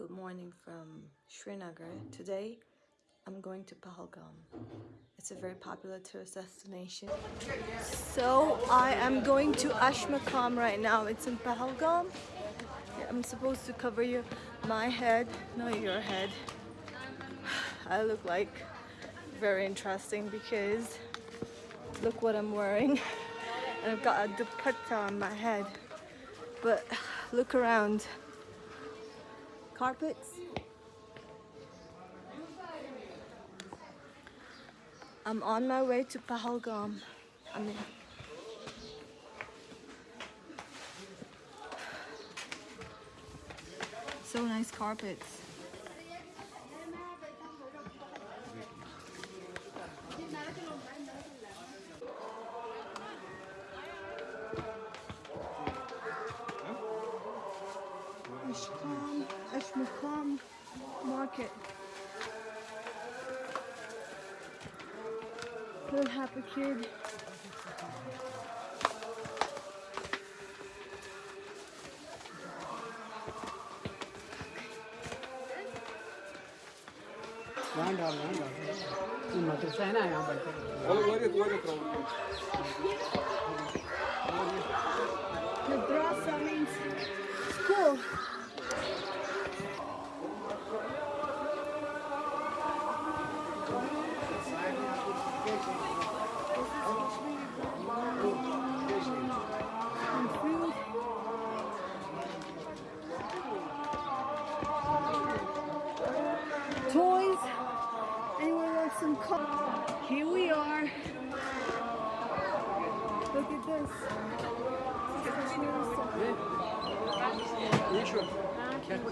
Good morning from Srinagar. Today I'm going to Pahalgam. It's a very popular tourist destination. So I am going to Ashmakam right now. It's in Pahalgam. I'm supposed to cover you my head, not your head. I look like very interesting because look what I'm wearing. And I've got a dupatta on my head. But look around. Carpets. I'm on my way to Pahalgam. I mean, so nice carpets. Little happy kid. വേണ്ട വേണ്ട ഈ മദ്രസേന ഞാൻ പഠിച്ചത് Madrasa Look at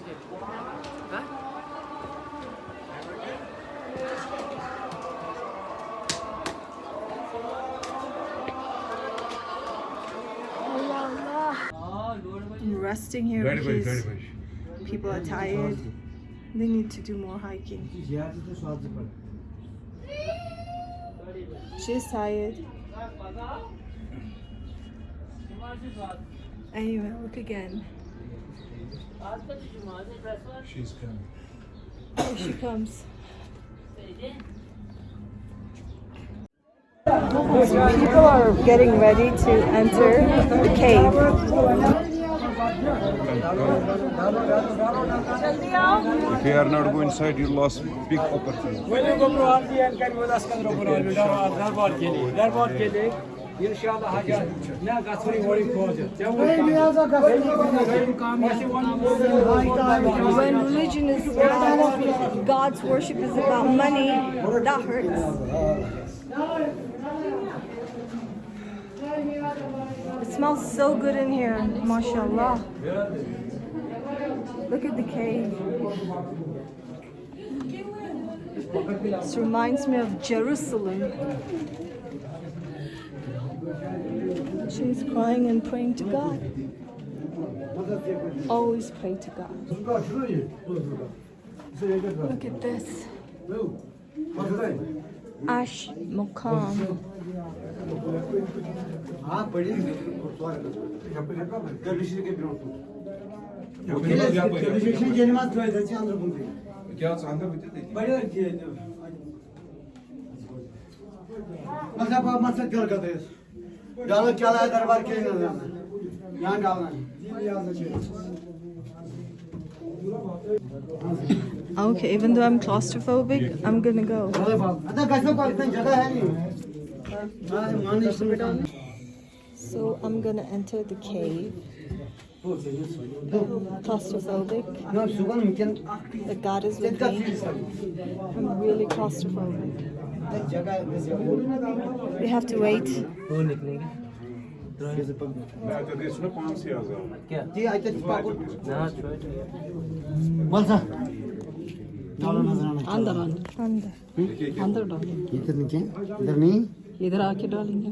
this. Allah, Allah. I'm resting here Very because very much. people are tired. They need to do more hiking. She's tired. Anyway, look again. She's coming. Here she comes. People are getting ready to enter the cave. If you are not going inside, you lost big opportunity. Böyle gobru harbi yer kan vodas kan ro bora darbar darbar keli darbar keli inşallah haja ne gasuri wori khoje When religion is about God's worship is about money, that hurts. It smells so good in here, mashallah. Look at the cave. This reminds me of Jerusalem she's crying and praying to God. Always pray to God. Look at this. Ash Mokam. Mas é para a massa de. Dalık yala eder var ki Yan davran. Ah, okay, even though I'm claustrophobic, I'm gonna go. So I'm gonna enter the cave. Claustrophobic. The God is with me. I'm really claustrophobic. We have to wait. जी आइए पाको बोल सा डालो नजर आना अंदर अंदर Under. अंदर डालो इधर नीचे इधर नहीं इधर आके डालेंगे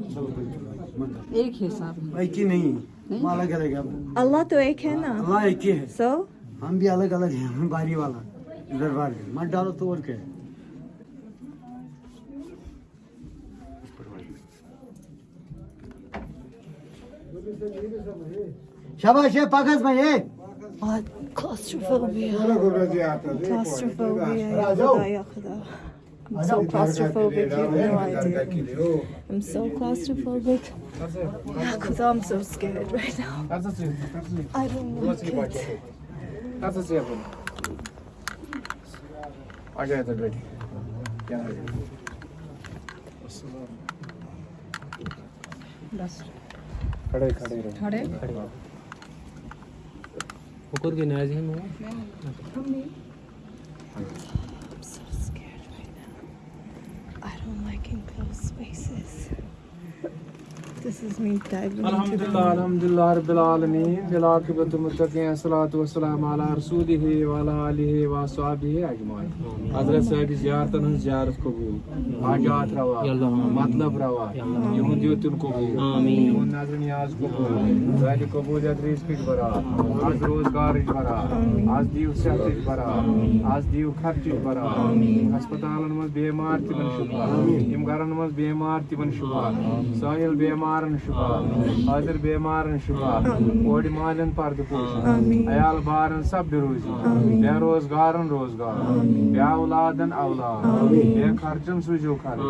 एक हिसाब एक ही नहीं हम अलग अलग है Allah to ek hai na. अल्लाह एक ही है So? हम भी अलग अलग हैं हम बारी वाला दरबार है मत डालो तो और क्या है शाबाश है पाकस भाई है Ah, claustrophobia. Claustrophobia. ya khuda, ya khuda. I'm so claustrophobic, you have no idea. I'm so claustrophobic. Ya khuda, I'm so scared right now. I don't like it. Nasıl yapalım? Acayip da böyle. Gel. खड़े खड़े रहो खड़े ऊपर के नाज है मैं I'm so scared right now. I don't like enclosed spaces. This is me diving into अल्हम्दुलिल्लाह the अल्हम्दुलिल्लाह रब्बिल आलमीन बिल आकिबतुल मुत्तकीन सलातु वस्सलाम अला रसूलिहि व अला आलिहि व अस्हाबिहि अजमाइन हजरत साहब जियारतन हंस जियारत कबूल हाजात रवा मतलब रवा यहुन दियतुल कबूल आमीन यहुन नजर नियाज कबूल जाली कबूलियत रिस्क बरा आज रोजगार बरा आज दीव सेहत बरा आज दीव खर्च बरा अस्पतालन मज बीमार तिमन शुफा यम घरन मज बीमार तिमन शुफा साहिल बीमारन शुफा हाजिर बीमारन शुफा ओड मालन पर्द पोषण अयाल बारन सब बेरोजी बेरोजगारन रोज़गार बे औलादन औलाद बे खर्चन सुजो खर्च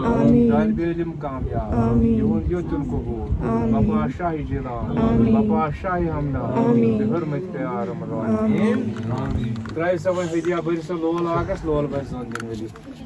तालिब इल्म कामयाब यहुन युतुन कबूल बपा शाही जिलान बपा शाही हमदान बिहरमत प्यार मरवान त्राय सब हदिया बरस लोल आगस लोल बस दिन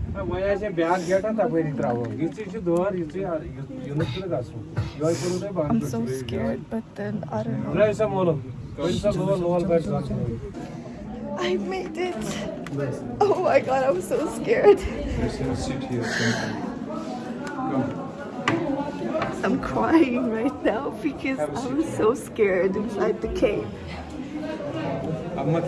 Maya se bag geta ta beri travo. Gitti şu doğar, gitti yunus kılı gasu. Yoy kuru. I'm so scared, but then I don't know. Ray sa mola. Pode ser mola, loal. I made it. Oh my god, I'm so scared. I'm crying right now because I'm so scared inside the cave. Amma